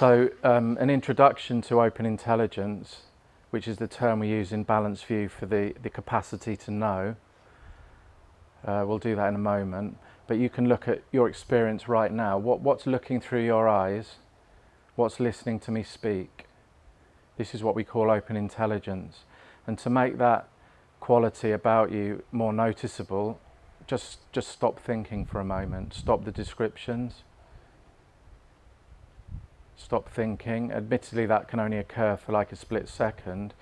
So um, an introduction to open intelligence, which is the term we use in Balanced View for the, the capacity to know. Uh, we'll do that in a moment. But you can look at your experience right now. What, what's looking through your eyes? What's listening to me speak? This is what we call open intelligence. And to make that quality about you more noticeable, just, just stop thinking for a moment. Stop the descriptions stop thinking. Admittedly, that can only occur for like a split second,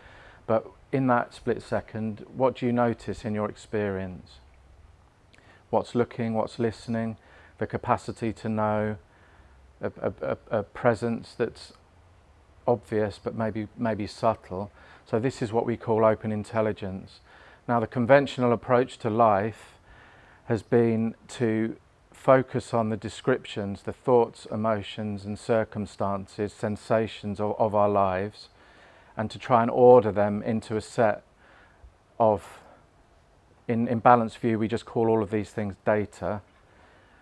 but in that split second, what do you notice in your experience? What's looking, what's listening, the capacity to know, a, a, a presence that's obvious but maybe, maybe subtle. So this is what we call open intelligence. Now the conventional approach to life has been to focus on the descriptions, the thoughts, emotions and circumstances, sensations of, of our lives and to try and order them into a set of, in, in balanced view we just call all of these things data.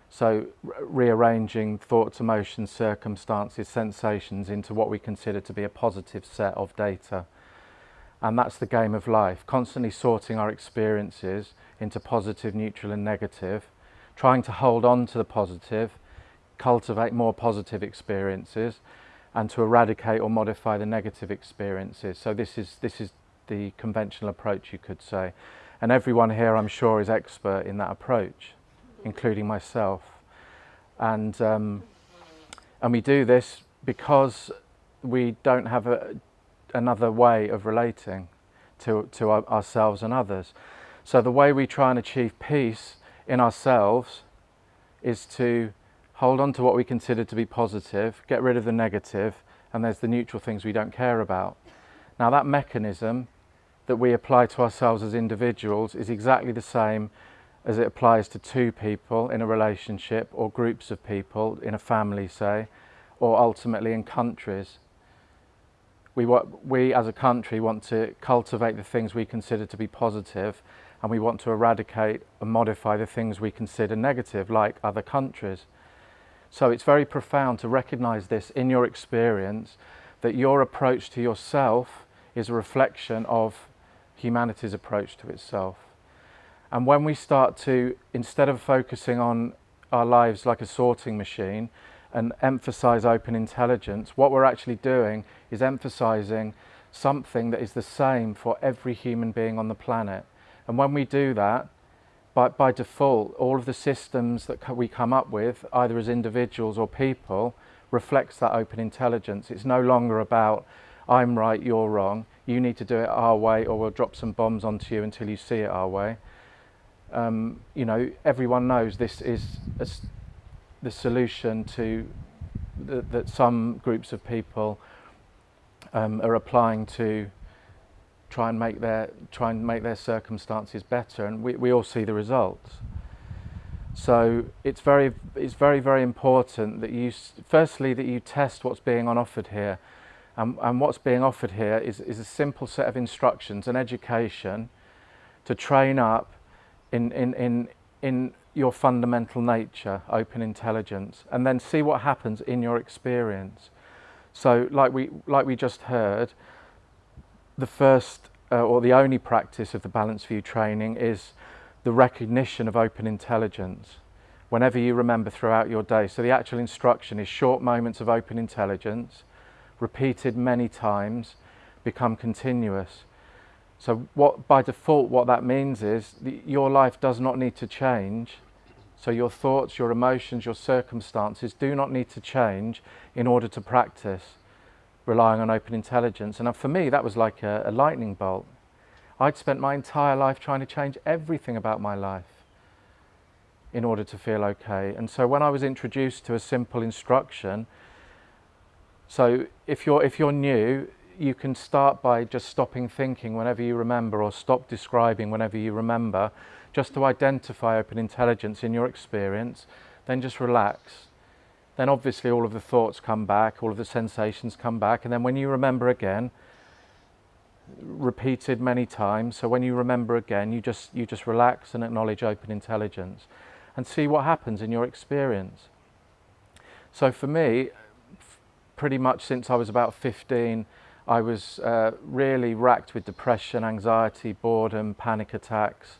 So rearranging thoughts, emotions, circumstances, sensations into what we consider to be a positive set of data. And that's the game of life, constantly sorting our experiences into positive, neutral and negative trying to hold on to the positive, cultivate more positive experiences and to eradicate or modify the negative experiences. So this is, this is the conventional approach you could say. And everyone here I'm sure is expert in that approach, including myself. And, um, and we do this because we don't have a, another way of relating to, to our, ourselves and others. So the way we try and achieve peace in ourselves is to hold on to what we consider to be positive, get rid of the negative, and there's the neutral things we don't care about. Now that mechanism that we apply to ourselves as individuals is exactly the same as it applies to two people in a relationship or groups of people in a family, say, or ultimately in countries. We, we as a country want to cultivate the things we consider to be positive and we want to eradicate and modify the things we consider negative, like other countries. So it's very profound to recognize this in your experience, that your approach to yourself is a reflection of humanity's approach to itself. And when we start to, instead of focusing on our lives like a sorting machine and emphasize open intelligence, what we're actually doing is emphasizing something that is the same for every human being on the planet. And when we do that, by, by default, all of the systems that we come up with, either as individuals or people, reflects that open intelligence. It's no longer about, I'm right, you're wrong, you need to do it our way or we'll drop some bombs onto you until you see it our way. Um, you know, everyone knows this is a, the solution to the, that some groups of people um, are applying to try and make their try and make their circumstances better and we, we all see the results. So it's very it's very very important that you firstly that you test what's being on offered here. And, and what's being offered here is, is a simple set of instructions an education to train up in in in in your fundamental nature open intelligence and then see what happens in your experience. So like we like we just heard the first uh, or the only practice of the balanced view training is the recognition of open intelligence whenever you remember throughout your day. So the actual instruction is short moments of open intelligence, repeated many times, become continuous. So what by default what that means is your life does not need to change. So your thoughts, your emotions, your circumstances do not need to change in order to practice relying on open intelligence. And uh, for me, that was like a, a lightning bolt. I'd spent my entire life trying to change everything about my life in order to feel okay. And so when I was introduced to a simple instruction, so if you're, if you're new, you can start by just stopping thinking whenever you remember or stop describing whenever you remember, just to identify open intelligence in your experience, then just relax then obviously all of the thoughts come back, all of the sensations come back, and then when you remember again, repeated many times, so when you remember again, you just, you just relax and acknowledge open intelligence and see what happens in your experience. So for me, pretty much since I was about 15, I was uh, really racked with depression, anxiety, boredom, panic attacks.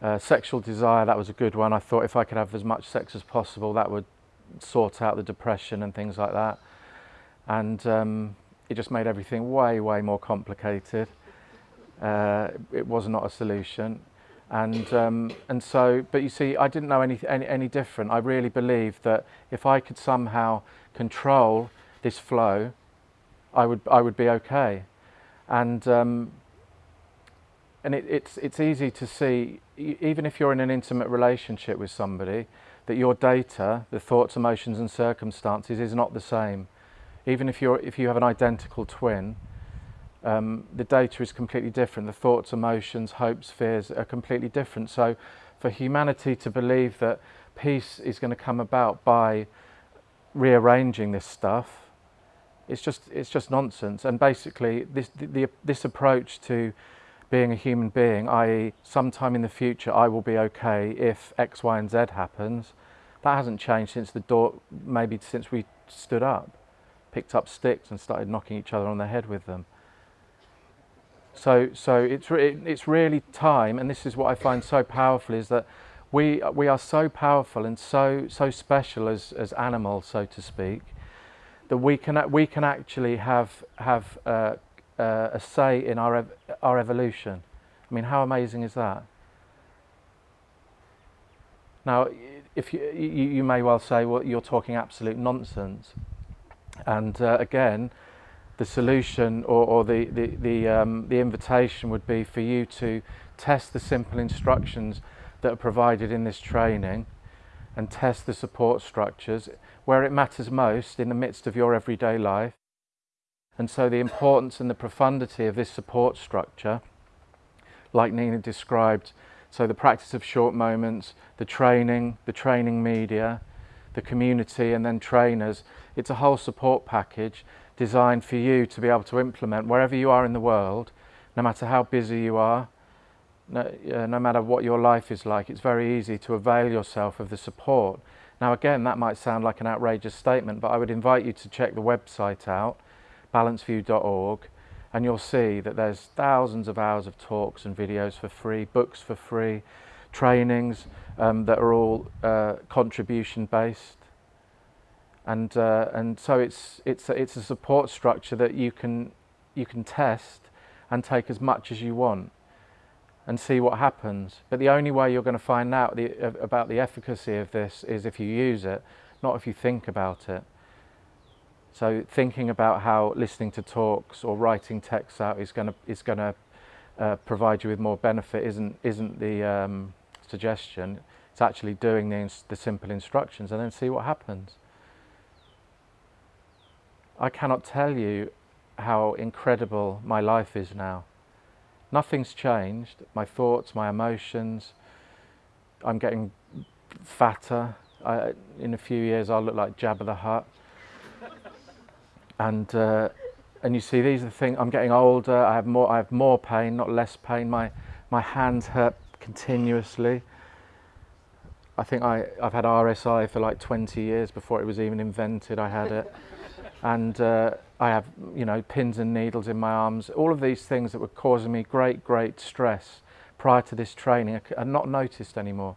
Uh, sexual desire, that was a good one. I thought if I could have as much sex as possible, that would sort out the depression and things like that. And um, it just made everything way, way more complicated. Uh, it was not a solution. And, um, and so, but you see, I didn't know any, any, any different. I really believed that if I could somehow control this flow, I would, I would be okay. And, um, and it, it's, it's easy to see, even if you're in an intimate relationship with somebody, that your data, the thoughts, emotions and circumstances is not the same. Even if, you're, if you have an identical twin, um, the data is completely different. The thoughts, emotions, hopes, fears are completely different. So for humanity to believe that peace is going to come about by rearranging this stuff, it's just, it's just nonsense. And basically this, the, the, this approach to being a human being, i.e. sometime in the future I will be okay if X, Y and Z happens, that hasn't changed since the door, maybe since we stood up, picked up sticks and started knocking each other on the head with them. So, so it's, re it's really time, and this is what I find so powerful, is that we, we are so powerful and so, so special as, as animals, so to speak, that we can, we can actually have, have uh, uh, a say in our, ev our evolution. I mean, how amazing is that? Now, if you, you, you may well say, well, you're talking absolute nonsense. And uh, again, the solution or, or the, the, the, um, the invitation would be for you to test the simple instructions that are provided in this training and test the support structures where it matters most in the midst of your everyday life. And so the importance and the profundity of this support structure, like Nina described, so the practice of short moments, the training, the training media, the community and then trainers, it's a whole support package designed for you to be able to implement wherever you are in the world, no matter how busy you are, no, uh, no matter what your life is like, it's very easy to avail yourself of the support. Now again, that might sound like an outrageous statement, but I would invite you to check the website out, balancedview.org, and you'll see that there's thousands of hours of talks and videos for free, books for free, trainings um, that are all uh, contribution based and uh, and so it's it's a, it's a support structure that you can you can test and take as much as you want and see what happens. But the only way you're going to find out the, about the efficacy of this is if you use it, not if you think about it. So thinking about how listening to talks or writing texts out is going to is going to uh, provide you with more benefit isn't isn't the um, suggestion. It's actually doing the, the simple instructions and then see what happens. I cannot tell you how incredible my life is now. Nothing's changed. My thoughts, my emotions. I'm getting fatter. I, in a few years, I'll look like Jabba the Hutt. And uh, and you see, these are the things. I'm getting older. I have more. I have more pain, not less pain. My my hands hurt continuously. I think I, I've had RSI for like 20 years before it was even invented. I had it and uh, I have you know pins and needles in my arms. All of these things that were causing me great great stress prior to this training are not noticed anymore.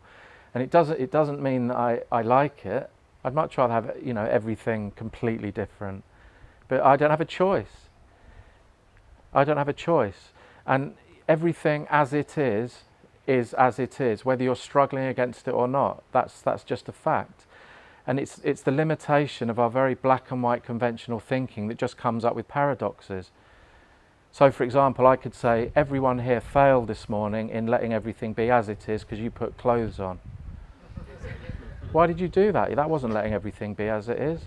And it doesn't it doesn't mean that I, I like it. I'd much rather have you know everything completely different. But I don't have a choice. I don't have a choice. And everything as it is is as it is, whether you're struggling against it or not. That's that's just a fact. And it's, it's the limitation of our very black and white conventional thinking that just comes up with paradoxes. So for example, I could say, everyone here failed this morning in letting everything be as it is because you put clothes on. Why did you do that? That wasn't letting everything be as it is.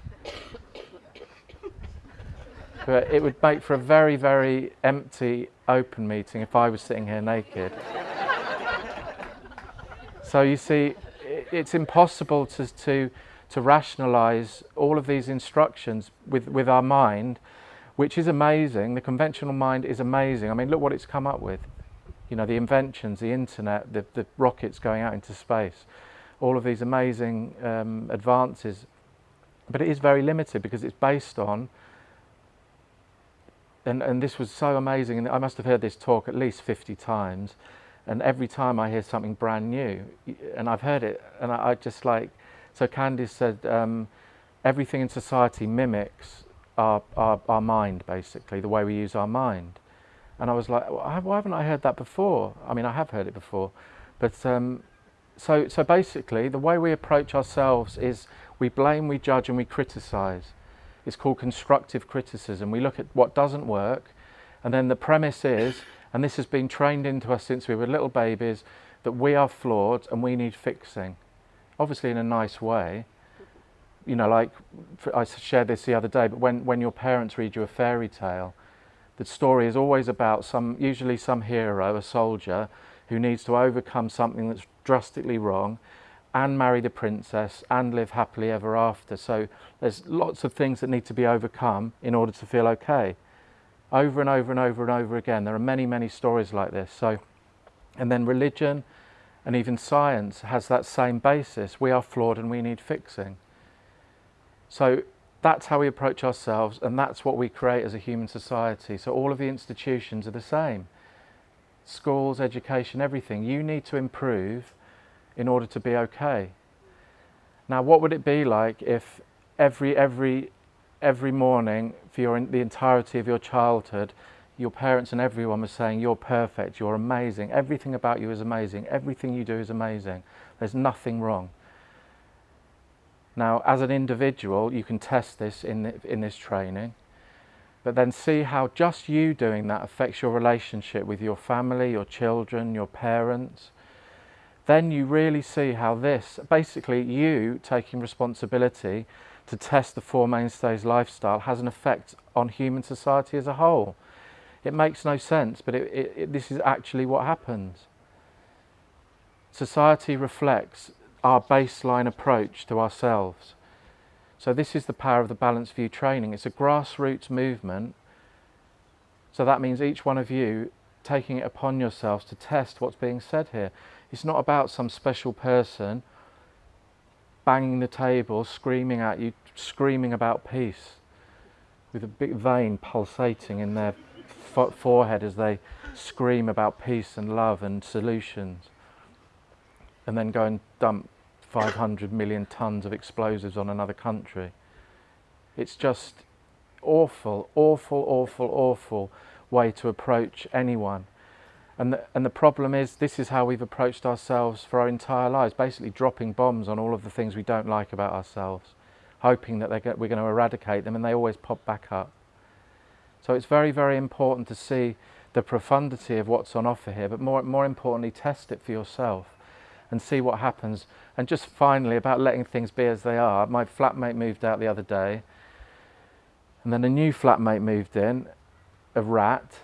But it would make for a very, very empty, open meeting if I was sitting here naked. so you see, it's impossible to, to to rationalize all of these instructions with, with our mind, which is amazing. The conventional mind is amazing. I mean, look what it's come up with. You know, the inventions, the internet, the, the rockets going out into space, all of these amazing um, advances. but it is very limited because it's based on and, and this was so amazing and I must have heard this talk at least 50 times. And every time I hear something brand new and I've heard it and I, I just like so Candice said um, everything in society mimics our, our, our mind basically the way we use our mind. And I was like why haven't I heard that before? I mean I have heard it before. But um, so so basically the way we approach ourselves is we blame we judge and we criticize it's called constructive criticism. We look at what doesn't work, and then the premise is, and this has been trained into us since we were little babies, that we are flawed and we need fixing. Obviously, in a nice way. You know, like I shared this the other day, but when, when your parents read you a fairy tale, the story is always about some, usually some hero, a soldier, who needs to overcome something that's drastically wrong and marry the princess and live happily ever after. So there's lots of things that need to be overcome in order to feel okay. Over and over and over and over again. There are many, many stories like this. So, and then religion and even science has that same basis. We are flawed and we need fixing. So that's how we approach ourselves and that's what we create as a human society. So all of the institutions are the same. Schools, education, everything. You need to improve in order to be okay. Now, what would it be like if every, every, every morning for your, the entirety of your childhood, your parents and everyone was saying, you're perfect, you're amazing, everything about you is amazing, everything you do is amazing, there's nothing wrong. Now, as an individual, you can test this in, the, in this training, but then see how just you doing that affects your relationship with your family, your children, your parents, then you really see how this, basically you taking responsibility to test the Four Mainstays lifestyle has an effect on human society as a whole. It makes no sense, but it, it, it, this is actually what happens. Society reflects our baseline approach to ourselves. So this is the power of the Balanced View training. It's a grassroots movement. So that means each one of you taking it upon yourselves to test what's being said here. It's not about some special person banging the table, screaming at you, screaming about peace, with a big vein pulsating in their forehead as they scream about peace and love and solutions, and then go and dump 500 million tons of explosives on another country. It's just awful, awful, awful, awful way to approach anyone. And the, and the problem is, this is how we've approached ourselves for our entire lives, basically dropping bombs on all of the things we don't like about ourselves, hoping that get, we're going to eradicate them, and they always pop back up. So it's very, very important to see the profundity of what's on offer here, but more, more importantly, test it for yourself and see what happens. And just finally, about letting things be as they are, my flatmate moved out the other day, and then a new flatmate moved in, a rat,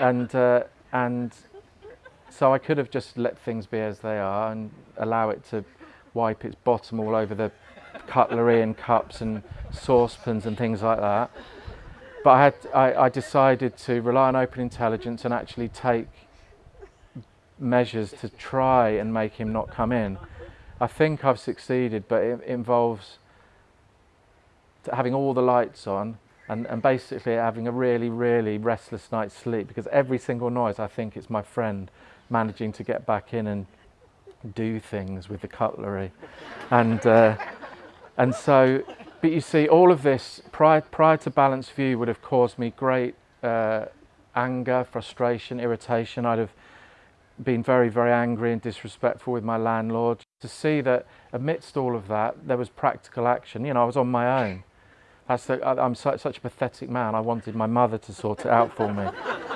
and uh, and so I could have just let things be as they are and allow it to wipe its bottom all over the cutlery and cups and saucepans and things like that. But I, had, I, I decided to rely on open intelligence and actually take measures to try and make him not come in. I think I've succeeded, but it involves having all the lights on and, and basically having a really, really restless night's sleep because every single noise I think it's my friend managing to get back in and do things with the cutlery. and, uh, and so, but you see, all of this prior, prior to Balanced View would have caused me great uh, anger, frustration, irritation. I'd have been very, very angry and disrespectful with my landlord. To see that amidst all of that, there was practical action. You know, I was on my own. That's the, I'm such, such a pathetic man. I wanted my mother to sort it out for me.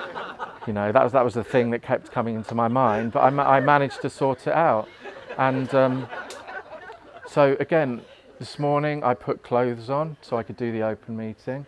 you know, that was, that was the thing that kept coming into my mind. But I, I managed to sort it out. And um, so again, this morning I put clothes on so I could do the open meeting.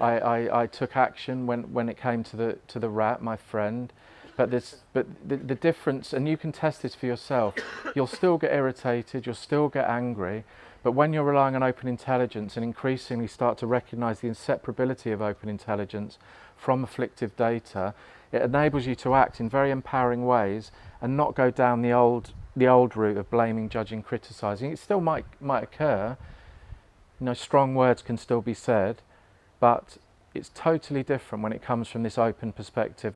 I, I, I took action when, when it came to the, to the rat, my friend. But, this, but the, the difference, and you can test this for yourself, you'll still get irritated, you'll still get angry, but when you're relying on open intelligence and increasingly start to recognize the inseparability of open intelligence from afflictive data, it enables you to act in very empowering ways and not go down the old, the old route of blaming, judging, criticizing. It still might, might occur, You know, strong words can still be said, but it's totally different when it comes from this open perspective